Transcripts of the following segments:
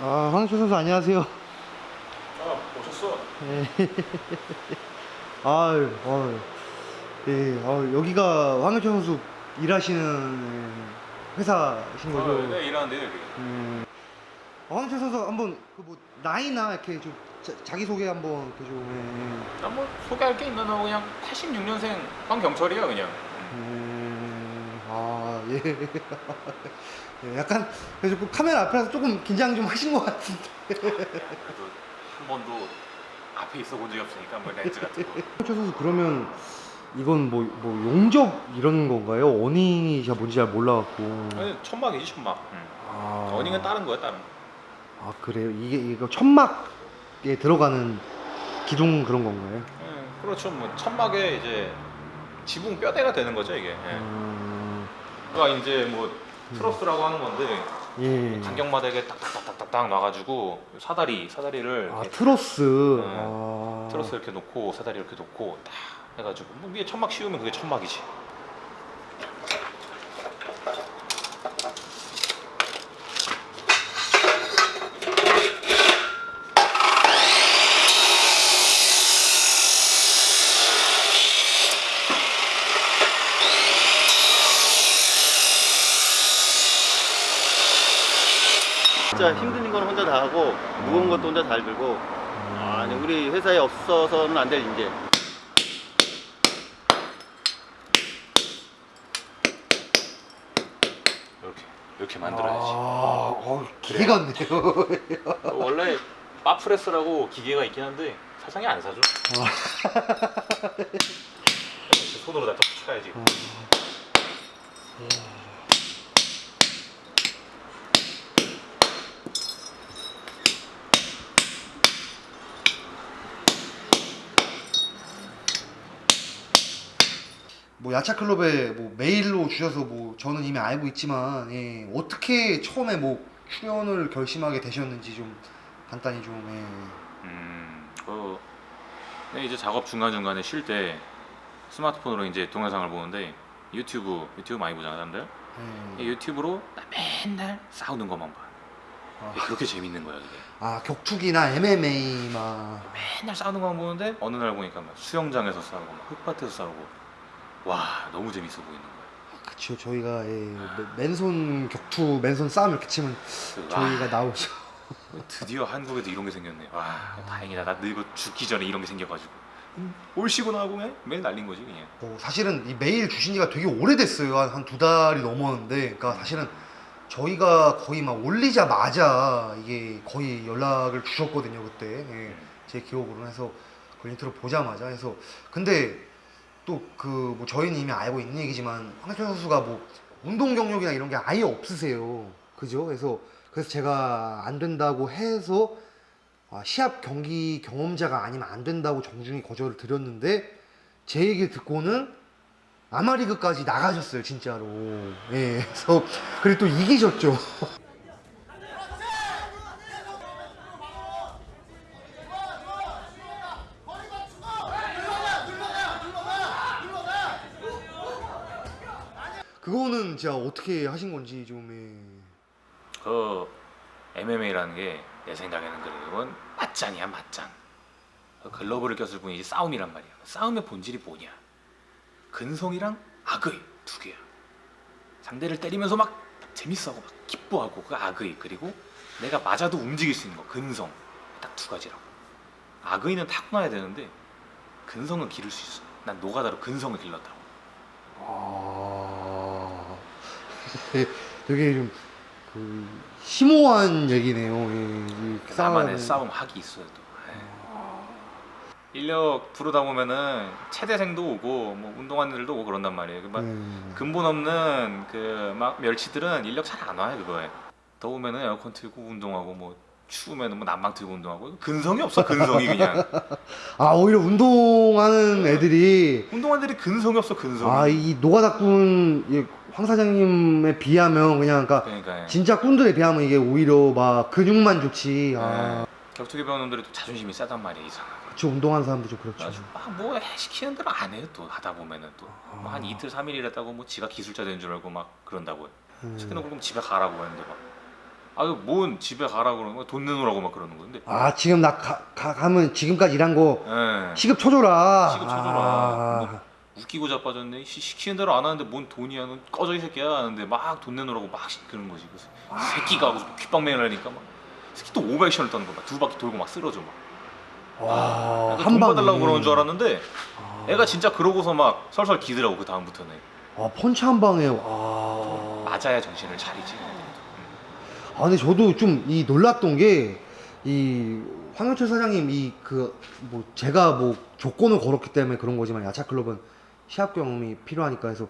아, 황희철 선수 안녕하세요. 아 오셨어? 예. 아유, 아유. 예, 아유, 여기가 황희철 선수 일하시는 회사신 거죠? 아, 네 일하는데 여기 음. 어, 황희철 선수 한번 그 뭐 나이나 이렇게 좀 자, 기 소개 한번 이렇게 좀. 나뭐 소개할 게 있나 나 그냥 86년생 황경철이야 그냥 예. 음, 아, 예. 예, 약간 그래서 그 카메라 앞에서 조금 긴장 좀 하신 것 같은데. 그래도 한 번도 앞에 있어 본 적이 없으니까 뭐 렌즈 같은 거 황희철 선수 그러면 이건 뭐, 뭐 용접 이런 건가요? 어닝이 제가 뭔지 잘 몰라갖고. 아니 천막이지 천막 응. 아. 어닝은 다른 거야 다른 거 아 그래요? 이게 이거 천막에 들어가는 기둥 그런 건가요? 예, 그렇죠 뭐 천막에 이제 지붕 뼈대가 되는 거죠 이게 예. 음, 그가 이제 뭐 트러스라고 하는 건데 예. 간격마다 이게 딱딱딱딱딱 놔가지고 사다리 사다리를 아 트러스. 네. 아. 트러스 이렇게 놓고 사다리 이렇게 놓고 딱 해가지고 뭐 위에 천막 씌우면 그게 천막이지 진짜 힘든 건 혼자 다 하고 무거운 것도 혼자 잘 들고. 아니 우리 회사에 없어서는 안 될 인재. 이렇게 이렇게 만들어야지. 아, 어, 기계 같네요. 원래 바프레스라고 기계가 있긴 한데 사장이 안 사줘 손으로 다 쳐야지 뭐 야차 클럽에 뭐 메일로 주셔서 뭐 저는 이미 알고 있지만 예, 어떻게 처음에 뭐 출연을 결심하게 되셨는지 좀 간단히 좀 예. 음, 그 네, 이제 작업 중간 중간에 쉴 때 스마트폰으로 이제 동영상을 보는데 유튜브 유튜브 많이 보잖아 사람들 예. 이 유튜브로 나 맨날 싸우는 것만 봐 아. 그렇게 재밌는 거야 그게 아 격투기나 MMA 막 맨날 싸우는 것만 보는데 어느 날 보니까 막 수영장에서 싸우고 막 흙밭에서 싸우고 와 너무 재밌어 보이는 거야. 그쵸 저희가 예, 맨- 맨손 격투 맨손 싸움 이렇게 치면 그, 저희가 아, 나오죠. 드디어 한국에도 이런 게 생겼네 와 다행이다. 나 늙어 죽기 전에 이런 게 생겨가지고. 음, 올 쉬고 나고 매일 날린 거지 그냥. 어, 사실은 이 메일 주신 지가 되게 오래됐어요. 한 두 달이 넘었는데, 그러니까 사실은 저희가 거의 막 올리자마자 이게 거의 연락을 주셨거든요 그때. 예, 제 기억으로는 해서 그 인트로 보자마자 해서. 근데 또그뭐 저희는 이미 알고 있는 얘기지만 황철 선수가 뭐 운동 경력이나 이런 게 아예 없으세요. 그죠? 그래서 그래서 제가 안 된다고 해서 아, 시합 경기 경험자가 아니면 안 된다고 정중히 거절을 드렸는데 제 얘기를 듣고는 아마리그까지 나가셨어요 진짜로 예 그래서 그리고 또 이기셨죠 그거는 진짜 어떻게 하신 건지 좀 예. 그 MMA라는 게 내 생각에는 그래 이건 맞짱이야 맞짱. 그 글러브를 꼈을 뿐이지 싸움이란 말이야. 싸움의 본질이 뭐냐? 근성이랑 악의 두 개야. 상대를 때리면서 막 재밌어하고 막 기뻐하고 그 악의 그리고 내가 맞아도 움직일 수 있는 거 근성. 딱 두 가지라고. 악의는 타고나야 되는데 근성은 기를 수 있어. 난 노가다로 근성을 길렀다고. 아 되게 좀 그 심오한 얘기네요 예, 이 나만의 싸움 학이 있어요 또. 에이. 인력 부르다 보면은 체대생도 오고 뭐 운동하는 애들도 오고 그런단 말이에요. 그막 음. 근본 없는 그 막 멸치들은 인력 잘 안 와요 그거에. 더우면은 에어컨 틀고 운동하고 뭐 추우면은 뭐 난방 틀고 운동하고 근성이 없어 근성이 그냥 아 오히려 운동하는 애들이 운동하는 애들이 근성이 없어 근성이. 아이 노가다꾼 이 황 사장님에 비하면 그냥 그러니까 그러니까 진짜 꾼들에 비하면 이게 오히려 막 근육만 좋지 아 네. 격투기 배우는 놈들이 또 자존심이 세단 말이야 이상하게. 그쵸 운동하는 사람도 좀 그렇죠 막뭐 시키는 대로 안 해요 또 하다 보면은 또한 아. 이틀 삼일 일했다고 뭐 지가 기술자 된 줄 알고 막 그런다고요. 음. 시키는 그럼 집에 가라고 했는데 막 아뭔 집에 가라 그러는 거야 돈 내놓으라고 막 그러는 건데 아 지금 나 가, 가, 가면 지금까지 일한 거 예. 시급 쳐줘라. 시급 쳐줘라. 아, 웃기고 자빠졌네. 시, 시키는 대로 안 하는데 뭔 돈이야. 넌 꺼져 이 새끼야. 하는데 막 돈 내놓으라고 막 시키는 거지. 그래서 새끼가 하고 귓방맹을 하니까 막. 새끼 또 오버액션을 떠는 거야. 두 바퀴 돌고 막 쓰러져 막. 와, 돈한 방에. 받으려고 그러는 줄 알았는데 아. 애가 진짜 그러고서 막 설설 기더라고 그 다음부터는. 아 펀치 한 방에. 와. 맞아야 정신을 차리지 아 근데 저도 좀 이 놀랐던 게 이 황영철 사장님 이 그 뭐 제가 뭐 조건을 걸었기 때문에 그런 거지만 야차 클럽은 시합 경험이 필요하니까. 해서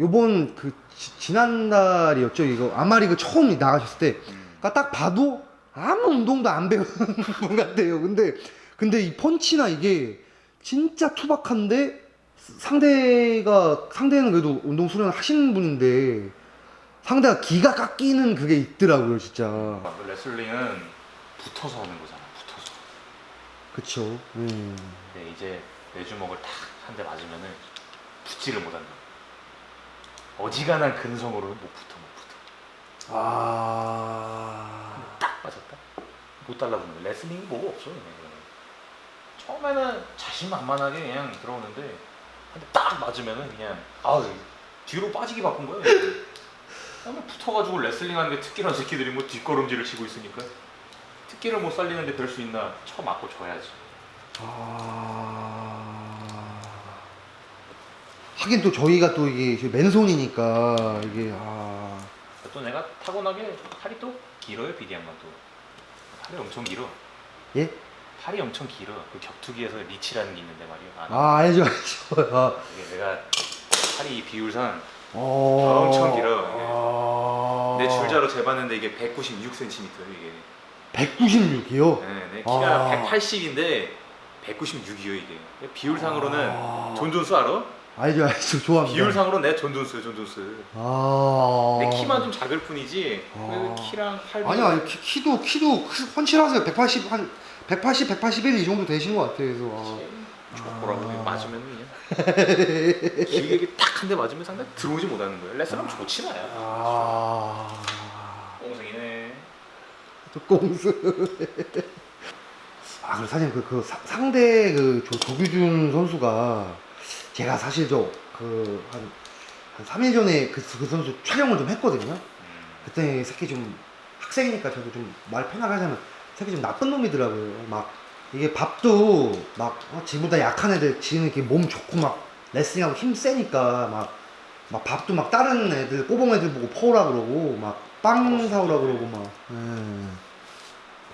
요번 그 지, 지난달이었죠. 이거 아마리그 처음 나가셨을 때. 음. 그러니까 딱 봐도 아무 운동도 안 배운 분 같아요. 근데 근데 이 펀치나 이게 진짜 투박한데 상대가 상대는 그래도 운동 수련 하시는 분인데 상대가 기가 깎이는 그게 있더라고요 진짜. 막 레슬링은 붙어서 하는 거잖아 붙어서. 그쵸. 음. 근데 이제 내 주먹을 탁 한 대 맞으면은 붙지를 못한다. 어지간한 근성으로는 못 붙어 못 붙어. 아. 딱 맞았다. 못 달라붙는 거야 레슬링이 뭐가 없어 그냥 처음에는 자신만만하게 그냥 들어오는데 근데 딱 맞으면은 그냥 아우 뒤로 빠지기 바쁜 거야 그다음에 붙어가지고 레슬링 하는 게 특기란 새끼들이 뭐 뒷걸음질을 치고 있으니까. 특기를 못 살리는데 별 수 있나? 쳐 맞고 줘야지. 아... 하긴 또 저희가 또 이게 맨손이니까 이게 아. 또 내가 타고나게 팔이 또 길어요 피디 양반도 팔이 엄청 길어. 예? 팔이 엄청 길어. 그 격투기에서 리치라는 게 있는데 말이야. 아, 아 알죠 알죠. 아, 이게 내가 팔이 이 비율상 어... 엄청 길어, 아... 내 줄자로 재봤는데 이게 196cm 이게. 196이요? 네, 내 키가 아. 180인데 196이요 이게. 비율상으로는 아... 존 존스 알아? 알죠 알죠 좋아합니다. 비율상으로 내 존 존스 존 존스 아... 내 키만 좀 작을 뿐이지 아. 키랑 팔 아니 아니 키, 키도 키도 펀치라서 180 한 180, 181 이 정도 되신 것 같아요. 그래서 아. 좋고라고 아. 맞으면 그냥. 길게 딱한 대 맞으면 상대 들어오지 못하는 거야 레슬하면 좋지 마야 아... 꽁승이네. 또 꽁스. 아, 그리고 사실 그, 그 사- 상대 그 조, 조규준 선수가 제가 사실 저그한 한 3일 전에 그, 그 선수 촬영을 좀 했거든요. 음. 그때 이 새끼 좀 학생이니까 저도 좀 말 편하게 하자면 새끼 좀 나쁜 놈이더라고요. 막 이게 밥도 막 어, 지보다 약한 애들 지는 이렇게 몸 좋고 막 레슬링하고 힘 세니까 막, 막 밥도 막 다른 애들 꼬봉 애들 보고 퍼오라 그러고 막 빵 사오라 그러고 막 예.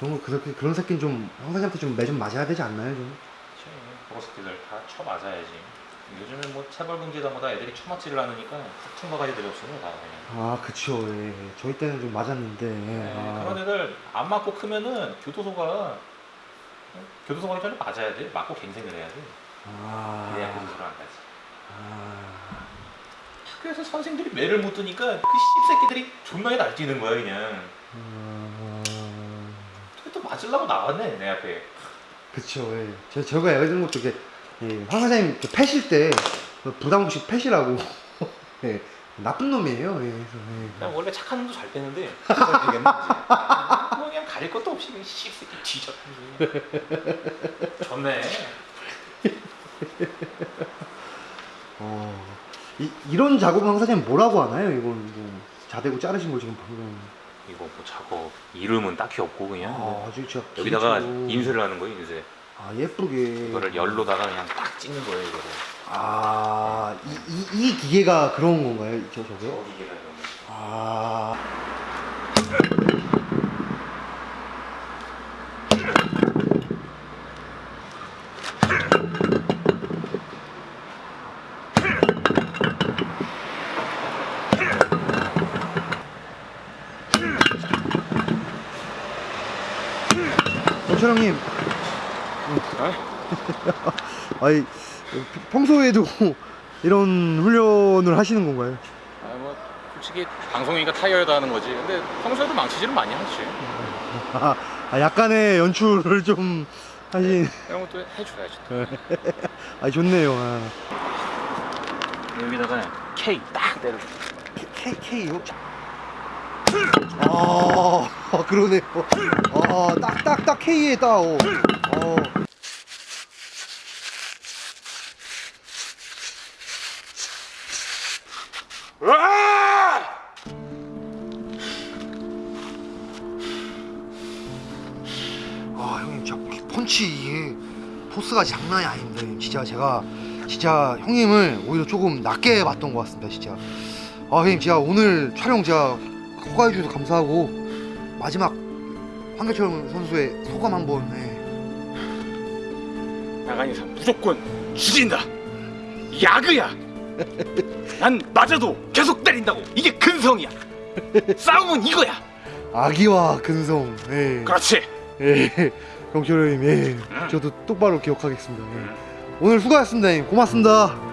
그런 거 그렇게 그런 새끼는 좀 형사님한테 좀 매 좀 맞아야 되지 않나요 좀? 그치 보로스키들 다 쳐맞아야지 요즘엔 뭐 체벌 금지다보다 애들이 쳐맞지를 않으니까 툭툭 막아야 애들이 없으면 다 그냥 아 그쵸 예. 저희 때는 좀 맞았는데 예. 네, 아. 그런 애들 안 맞고 크면은 교도소가 어? 교도소 가기 전에 맞아야 돼 맞고 갱생을 해야 돼 아. 그래야 교도소를 안 가지 아. 학교에서 선생들이 매를 못 드니까 그 씹새끼들이 존나게 날뛰는 거야 그냥 아. 또 맞으려고 나왔네 내 앞에 그쵸, 예. 저, 저거 예를 들은 것도 이게, 예, 황 사장님 이렇게 패실 때, 그 부담 없이 패시라고, 예, 나쁜 놈이에요, 예, 그래서, 예. 난 원래 착한 놈도 잘뭐 그냥 가릴 것도 없이 그냥 뒤져 좋네 어, 이, 이런 작업은 황 사장님 뭐라고 하나요? 이건 뭐, 자대고 자르신 거 지금 방금. 이거 뭐 작업 이름은 딱히 없고 그냥 뭐 아, 아주. 여기다가. 인쇄를 하는 거예요 인쇄 아, 예쁘게. 이거를 열로다가 그냥 딱 찍는 거예요 이거를 아, 이, 이, 이 기계가 그런 건가요? 저, 저게? 어디게나 이런 거 아. 정철 형님. 아니 평소에도 이런 훈련을 하시는 건가요? 아 뭐 솔직히 방송이니까 타이어다 하는 거지 근데 평소에도 망치질은 많이 하지 아, 아, 약간의 연출을 좀 하신. 이런 것도 해줘야지 또. 아 좋네요. 아. 여기다가 K 딱 때려 K K요? 아 그러네 아딱딱딱 K에 딱 어. 어. 아 형님 진짜 펀치 포스가 장난이 형님. 진짜 제가 진짜 형님을 오히려 조금 낮게 봤던 것 같습니다 진짜 아 형님 진짜 오늘 촬영 제가 허가해 주셔서 감사하고 마지막 황교철 선수의 소감 한번 네. 나간 이상 무조건 죽인다. 야그야. 난 맞아도 계속 때린다고. 이게 근성이야. 싸움은 이거야. 아기와 근성 네. 그렇지. 예. 경철 형님 예. 저도 똑바로 기억하겠습니다 예. 오늘 수고하셨습니다 고맙습니다